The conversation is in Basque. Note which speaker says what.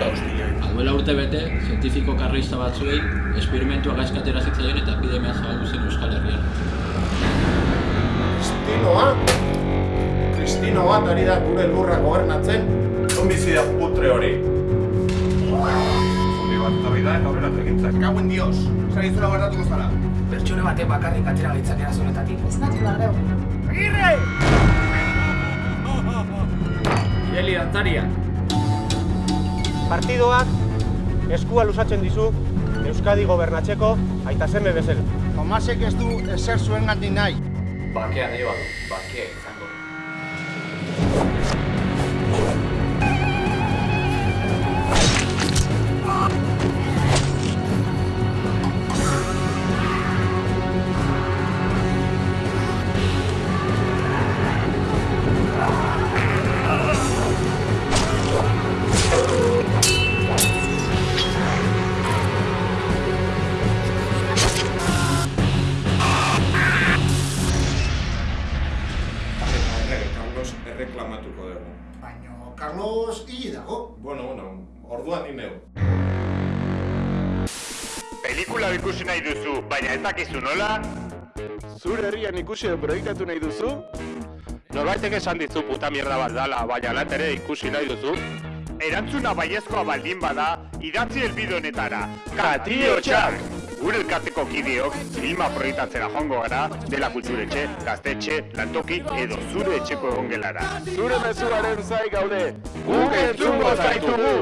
Speaker 1: Aduela urte bete, zientifiko karrista batzuei esperimentua gaizkatera zitzaien eta epidemia zabaldu zen Euskal Herrian.
Speaker 2: Kristinoa? Kristino bat ari da gure lurra gobernatzen? Da putre hori? Zuri bat etorri da eta horrela egintzak. Gauen dios, zara izura guardatuko zara.
Speaker 3: Pertsone batek bakarrik atera gaitzak erazonetatik.
Speaker 4: Ez nahi lardeu.
Speaker 3: Agirre! Ireli dantzaria.
Speaker 5: Partidoak eskua lusatzen dizu Euskadi gobernatzeko aita seme bezala.
Speaker 6: Tomasek ez du ezer zuen gandik nahi.
Speaker 3: Bakea nahi badu, bakea izango.
Speaker 2: Erreklamatuko dugu.
Speaker 6: Baina Carlos hili dago.
Speaker 2: Bueno, bueno, orduan ni neu.
Speaker 7: Pelikula ikusi nahi duzu, baina ez dakizu nola?
Speaker 8: Zure herrian ikusi edo proiektatu nahi duzu?
Speaker 7: Norbaitek esan dizu puta mierda bat dala, baina lat ere ikusi nahi duzu? Erantzuna baiezkoa baldin bada, idatzi elbide honetara. Katio txak! Gure elkarteko kideok filma proiektatzera joango gara, dela kulturetxe, gaztetxe, lantoki edo zure etxeko egongelara.
Speaker 8: Zure mezuaren zai gaude!
Speaker 7: Guk entzungo zaitugu!